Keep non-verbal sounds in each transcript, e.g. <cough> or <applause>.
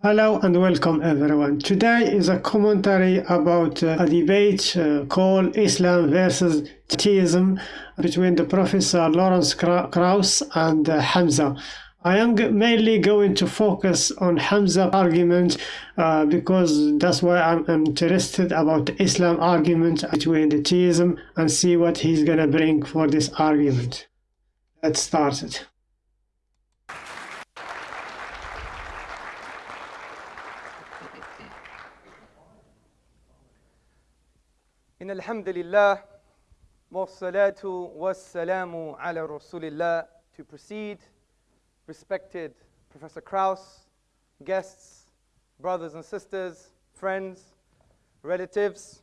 Hello and welcome everyone. Today is a commentary about uh, a debate uh, called Islam versus Theism between the Professor Lawrence Krauss and uh, Hamza. I am mainly going to focus on Hamza argument uh, because that's why I'm interested about the Islam argument between the theism and see what he's gonna bring for this argument. Let's start it. إن الحمد لله والصلاة والسلام على رسول الله To proceed, respected Professor Krauss, guests, brothers and sisters, friends, relatives,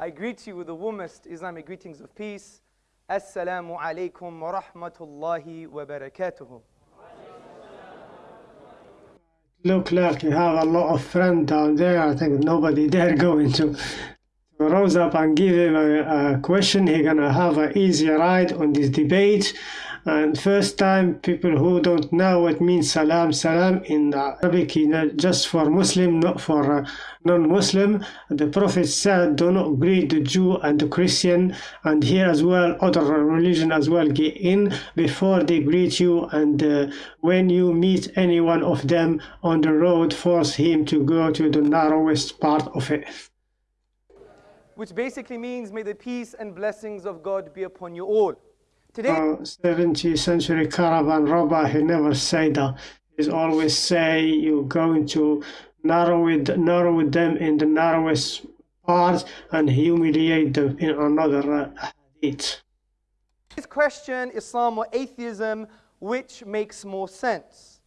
I greet you with the warmest Islamic greetings of peace. Assalamu alaikum wa rahmatullahi wa barakatuh. Look like you have a lot of friends down there. I think nobody <laughs> there going to rose up and give him a, a question. He gonna have an easy ride on this debate. And first time people who don't know what means salam salam in Arabic you know, just for Muslim not for uh, non-Muslim. The Prophet said do not greet the Jew and the Christian. And here as well other religion as well get in before they greet you. And uh, when you meet any one of them on the road force him to go to the narrowest part of it which basically means may the peace and blessings of God be upon you all Today, uh, 17th century caravan robber, he never say that. He's always say you're going to narrow it, narrow them in the narrowest part and humiliate them in another hadith. This question, Islam or atheism, which makes more sense?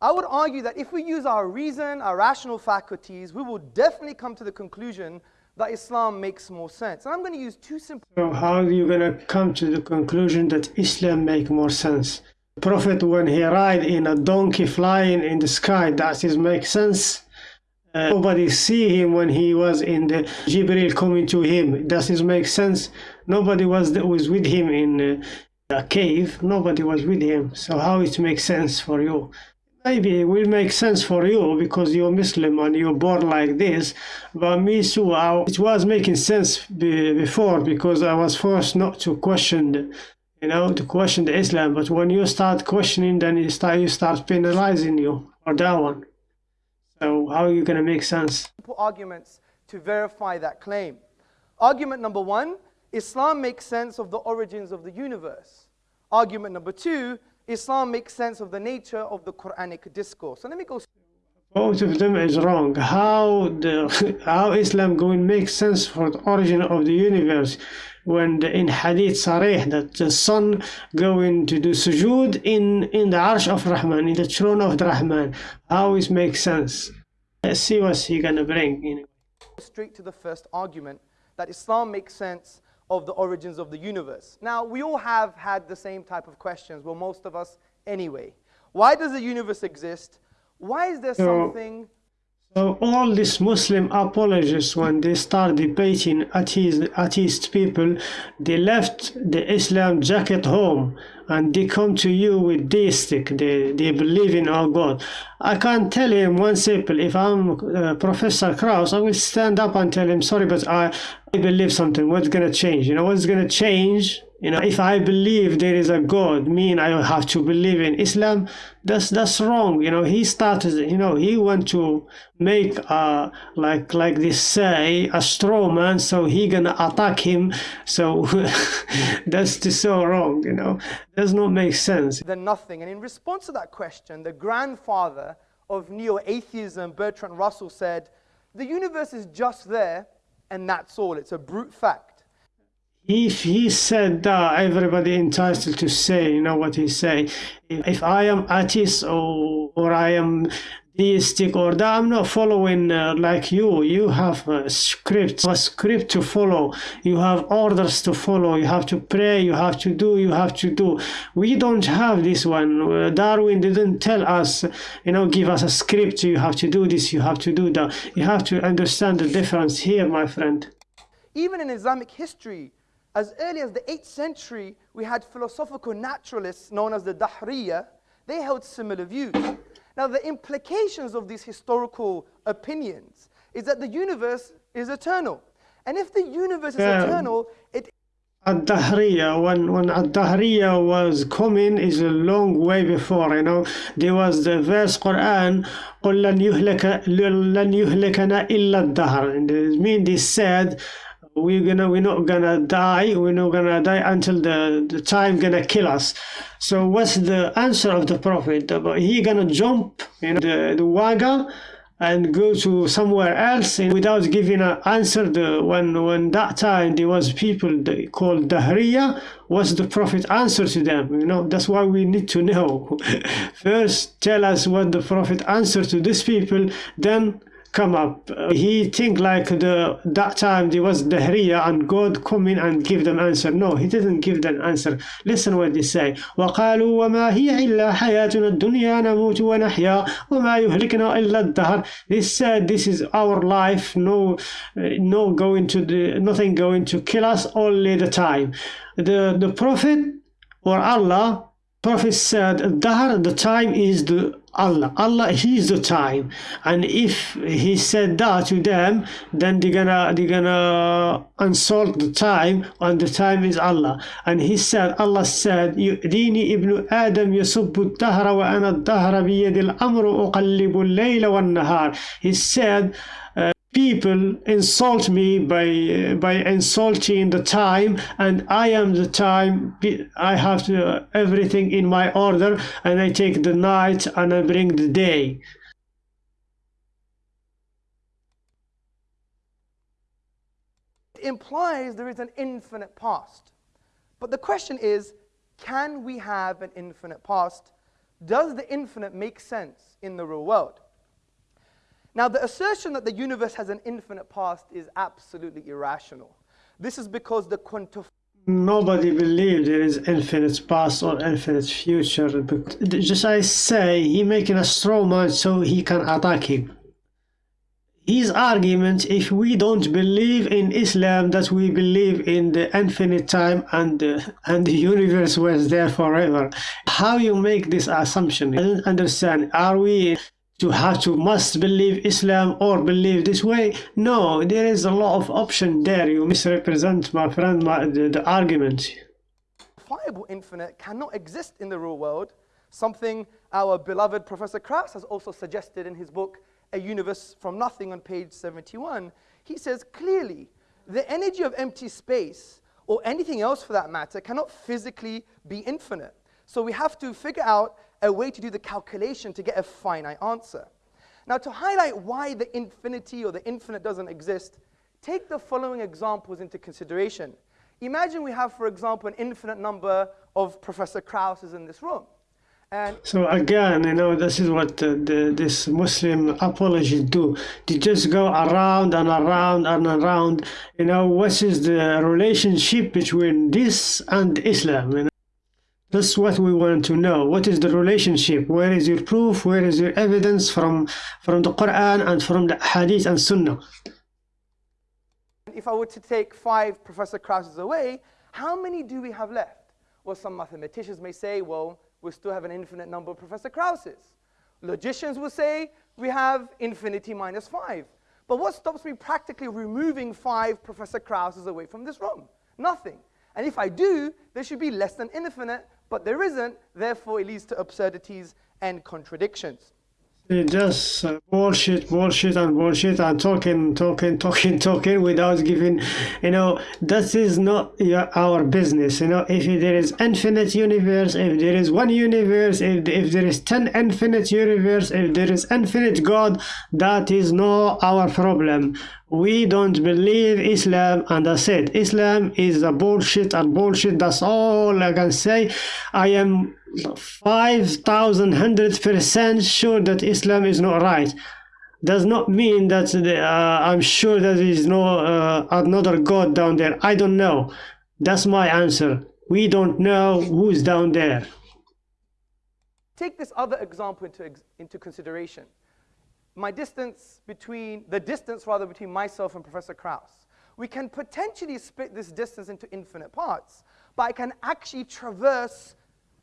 I would argue that if we use our reason, our rational faculties, we will definitely come to the conclusion that Islam makes more sense. And I'm going to use two simple. So how are you going to come to the conclusion that Islam make more sense? The Prophet, when he ride in a donkey flying in the sky, does it make sense? Uh, nobody see him when he was in the Jibril coming to him. Does it make sense? Nobody was was with him in uh, a cave. Nobody was with him. So how it makes sense for you? Maybe it will make sense for you because you're Muslim and you're born like this. But me too, I, it was making sense be, before because I was forced not to question, you know, to question the Islam. But when you start questioning, then you start you start penalizing you for that one. So how are you going to make sense? Arguments to verify that claim. Argument number one: Islam makes sense of the origins of the universe. Argument number two: Islam makes sense of the nature of the Quranic discourse. So let me go. Both of them is wrong. How the <laughs> how Islam going make sense for the origin of the universe when the, in Hadith Sarih that the sun going to do sujood in in the Arsh of Rahman in the throne of the Rahman. How it makes sense? Let's see what he gonna bring. Straight to the first argument that Islam makes sense of the origins of the universe. Now, we all have had the same type of questions, well, most of us anyway. Why does the universe exist? Why is there something so all these Muslim apologists, when they start debating atheist, atheist people, they left the Islam jacket home and they come to you with deistic. They, they believe in our God. I can't tell him one simple. If I'm uh, Professor Krauss, I will stand up and tell him, sorry, but I, I believe something. What's going to change? You know, what's going to change you know, if I believe there is a God, mean I have to believe in Islam. That's that's wrong. You know, he started. You know, he want to make a like like this say a straw man, so he gonna attack him. So <laughs> that's just so wrong. You know, does not make sense. Then nothing. And in response to that question, the grandfather of neo-atheism, Bertrand Russell, said, "The universe is just there, and that's all. It's a brute fact." If he said that everybody entitled to say you know what he say. If i am atheist or or i am deistic or that i'm not following uh, like you. You have a script a script to follow. You have orders to follow. You have to pray. You have to do. You have to do. We don't have this one. Uh, darwin didn't tell us you know give us a script. You have to do this. You have to do that. You have to understand the difference here my friend. Even in islamic history as early as the 8th century, we had philosophical naturalists known as the Dahriya. They held similar views. Now, the implications of these historical opinions is that the universe is eternal. And if the universe is Yeah. eternal, it Al-Dahriya, when, when Al-Dahriya was coming is a long way before, you know. There was the verse Quran, قُلْ لَنْ يُهْلَكَ لَنْ يُهْلَكَنَا إِلَّا الدَّهْرِ. And it mean they said, we're gonna we're not gonna die we're not gonna die until the the time gonna kill us. So what's the answer of the prophet? He gonna jump you know the, the waga and go to somewhere else without giving an answer the when when that time there was people called dahriya what's the prophet answer to them? You know that's why we need to <laughs> know. First tell us what the prophet answered to these people then come up Uh, he think like the that time there was dahriya and god come in and give them answer no he didn't give them answer listen what they say وقالوا وما هي إلا حياتنا الدنيا نموت ونحيا وما يهلكنا إلا الدهر they said this is our life no no going to the nothing going to kill us only the time the the prophet or Allah Prophet said, Dahr, the time is the Allah. Allah, He is the time. And if He said that to them, then they're gonna they're gonna insult the time, and the time is Allah. And He said, Allah said, يؤذيني ابن آدم يسب الدهر وأنا الدهر بيد الأمر أقلب الليل والنهار. He said, people insult me by uh, by insulting the time and i am the time i have to, everything in my order and i take the night and i bring the day it implies there is an infinite past. But the question is can we have an infinite past? Does the infinite make sense in the real world? Now, the assertion that the universe has an infinite past is absolutely irrational. This is because the nobody believes there is infinite past or infinite future but just i say he making a straw man so he can attack him. His argument if we don't believe in islam that we believe in the infinite time and and the universe was there forever. How you make this assumption? I don't understand. Are we to have to must believe Islam or believe this way. No, there is a lot of option there. You misrepresent, my friend, my, the, the argument. Viable infinite cannot exist in the real world. Something our beloved Professor Krauss has also suggested in his book, A Universe from Nothing, on page 71. He says clearly, the energy of empty space, or anything else for that matter, cannot physically be infinite. So we have to figure out a way to do the calculation to get a finite answer. Now, to highlight why the infinity or the infinite doesn't exist, take the following examples into consideration. Imagine we have, for example, an infinite number of Professor Krausses in this room. And so again, you know, this is what the, this Muslim apologists do. They just go around and around and around. You know, what is the relationship between this and Islam? You know? That's what we want to know. What is the relationship? Where is your proof? Where is your evidence from, from the Quran and from the Hadith and Sunnah? If I were to take five Professor Krausses away, how many do we have left? Well, some mathematicians may say, well, we still have an infinite number of Professor Krausses. Logicians will say we have infinity minus five. But what stops me practically removing five Professor Krausses away from this room? Nothing. And if I do, there should be less than infinite, but there isn't, therefore it leads to absurdities and contradictions. It just uh, bullshit, bullshit, and bullshit, and talking, talking, <laughs> talking, talking without giving, you know, that is not your, our business. You know, if there is infinite universe, if there is one universe, if, if there is 10 infinite universe, if there is infinite God, that is not our problem. We don't believe Islam, and I said Islam is a bullshit and bullshit. That's all I can say. I am 5100% sure that Islam is not right. Does not mean that uh, I'm sure that there is no uh, another God down there. I don't know. That's my answer. We don't know who's down there. Take this other example into, into consideration. My distance between, the distance rather between myself and Professor Krauss. We can potentially split this distance into infinite parts, but I can actually traverse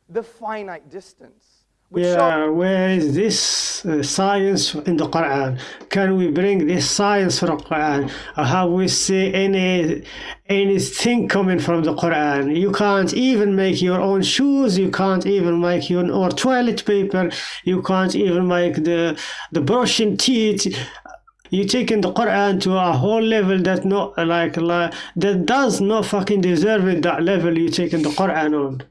the finite distance. Show Yeah, where is this uh, science in the Quran? Can we bring this science from the Quran? Or have we see any anything coming from the Quran? You can't even make your own shoes. You can't even make your own toilet paper. You can't even make the the brushing teeth. You taking the Quran to a whole level that not like, like that does not fucking deserve it. That level you taking the Quran on.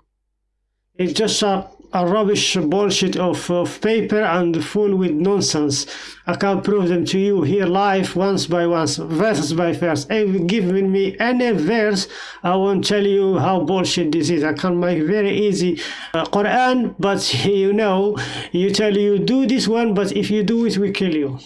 It's just a, a rubbish bullshit of, of paper and full with nonsense. I can prove them to you here live once by once, verse by verse. If you give me any verse, I won't tell you how bullshit this is. I can make very easy uh, Quran, but <laughs> you know, you tell you do this one, but if you do it, we kill you.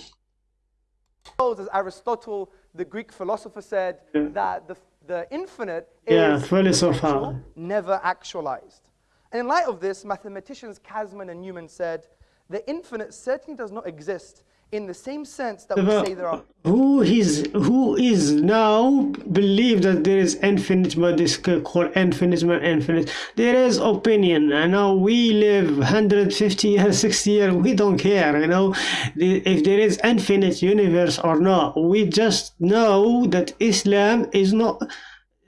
as Aristotle, the Greek philosopher, said Yeah. that the, the infinite Yeah, is potential, never actualized. And in light of this, mathematicians Kasner and Newman said, the infinite certainly does not exist in the same sense that we But say there are. who is who is now believe that there is infinite but this called infinite but infinite? There is opinion. I know we live 150 years 60 years we don't care you know? If there is infinite universe or not we just know that islam is not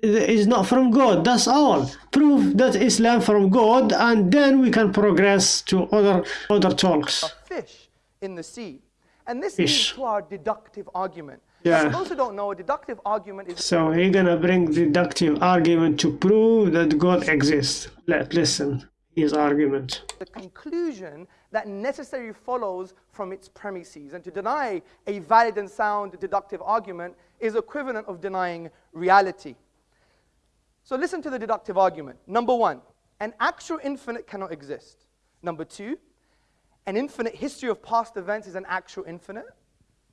is not from god that's all prove that islam from god and then we can progress to other other talks A fish in the sea. And this Fish. leads to our deductive argument. Yeah. For those who don't know, a deductive argument is So he's gonna bring deductive argument to prove that God exists. Let listen his argument. the conclusion that necessarily follows from its premises. And to deny a valid and sound deductive argument is equivalent of denying reality. So listen to the deductive argument. Number one, an actual infinite cannot exist. Number two, an infinite history of past events is an actual infinite.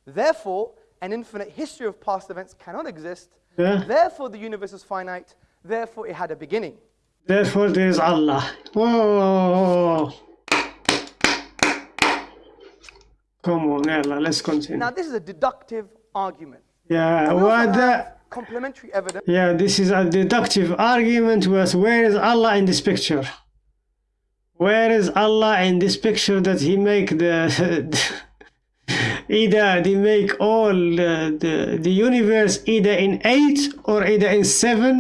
Therefore, an infinite history of past events cannot exist. Yeah. Therefore, the universe is finite. Therefore, it had a beginning. Therefore there is Allah. Whoa. Come on, Ella, let's continue. Now, this is a deductive argument. Yeah, what the complementary evidence Yeah, this is a deductive argument was where is Allah in this picture? Where is Allah in this picture that he make the <laughs> either they make all the, the, the universe either in eight or either in seven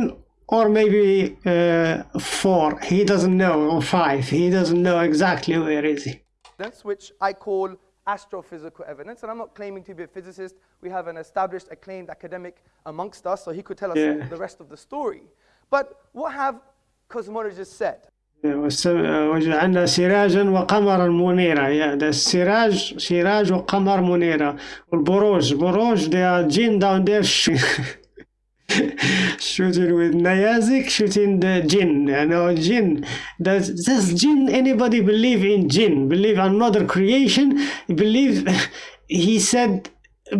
or maybe uh, four. He doesn't know or five. He doesn't know exactly where is he. That's which I call astrophysical evidence. And I'm not claiming to be a physicist. We have an established, acclaimed academic amongst us, so he could tell us Yeah. the rest of the story. But what have cosmologists said? وس- وجعلنا سراجا وقمرا منيرا yeah, the سراج سراج وقمر منيرا والبروج بروج they are jinn down there <laughs> sh- shooting with Nayazik shooting the jinn you know jinn. Does does jinn anybody believe in jinn? Believe another creation? Believe <laughs> he said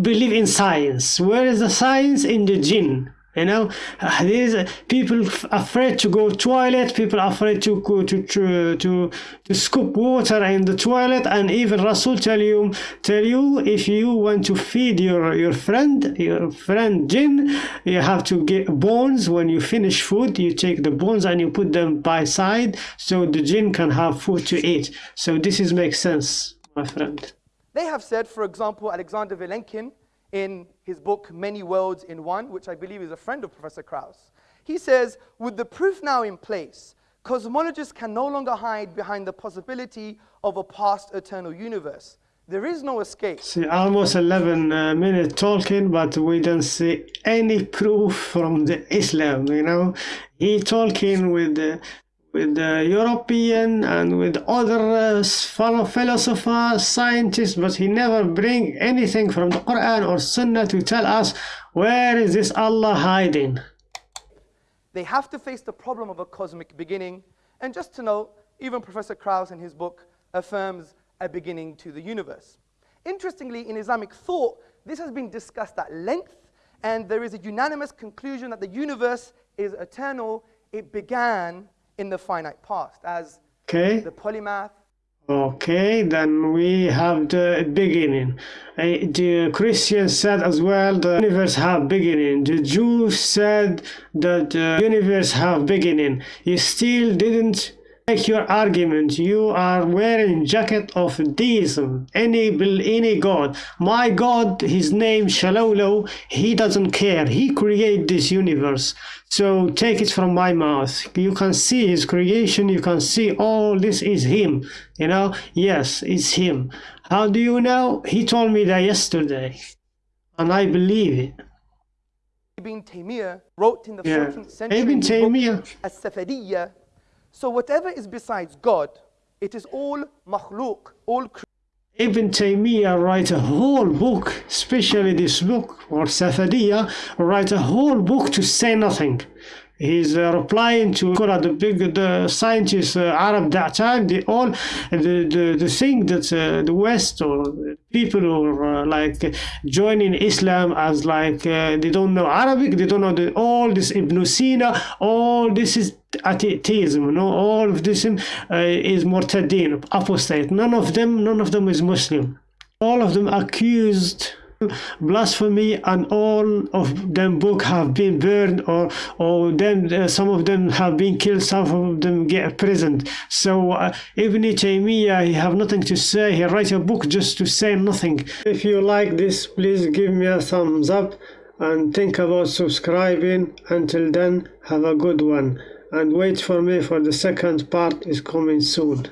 believe in science. Where is the science? In the jinn you know uh, there's uh, people afraid to go toilet people afraid to go to to to, to scoop water in the toilet and even rasul tell you tell you if you want to feed your your friend your friend jinn you have to get bones. When you finish food you take the bones and you put them by side so the jinn can have food to eat. So this is makes sense my friend. They have said, for example, Alexander Vilenkin, in his book Many Worlds in One, which I believe is a friend of Professor Krauss, he says, with the proof now in place, cosmologists can no longer hide behind the possibility of a past eternal universe. There is no escape. See, almost 11 uh, minutes talking, but we don't see any proof from the Islam, you know. He talking with the, with the European and with other uh, fellow philosophers, scientists, but he never bring anything from the Quran or Sunnah to tell us where is this Allah hiding. They have to face the problem of a cosmic beginning. And just to note, even Professor Krauss in his book affirms a beginning to the universe. Interestingly, in Islamic thought, this has been discussed at length, and there is a unanimous conclusion that the universe is eternal. It began in the finite past, as Okay? the polymath, Okay, then we have the beginning. Uh, The Christians said as well the universe have beginning. The Jews said that the universe have beginning. You still didn't make your argument. You are wearing jacket of deism. Any any god. My God, his name Shalolo. He doesn't care. He created this universe. So take it from my mouth. You can see his creation. You can see all this is him. You know. Yes, it's him. How do you know? He told me that yesterday, and I believe it. Ibn Taymiyyah wrote in the Yeah. 14th century Ibn Taymiyyah. As-Safadiyya. So whatever is besides God, it is all makhluk, all Ibn Taymiyyah write a whole book, especially this book, or Safadiyya, write a whole book to say nothing. He's uh, replying to the big the scientists, uh, Arab that time, they all, the, the, the thing that uh, the West or people who are uh, like joining Islam as like uh, they don't know Arabic, they don't know the, all this Ibn Sina, all this is atheism, you know, all of this uh, is Murtadeen, apostate. None of them, none of them is Muslim. All of them accused blasphemy and all of them book have been burned or or them uh, some of them have been killed some of them get imprisoned. So uh, Ibn Taymiyyah he have nothing to say. He write a book just to say nothing. If you like this please give me a thumbs up and think about subscribing. Until then have a good one. And wait for me for the second part is coming soon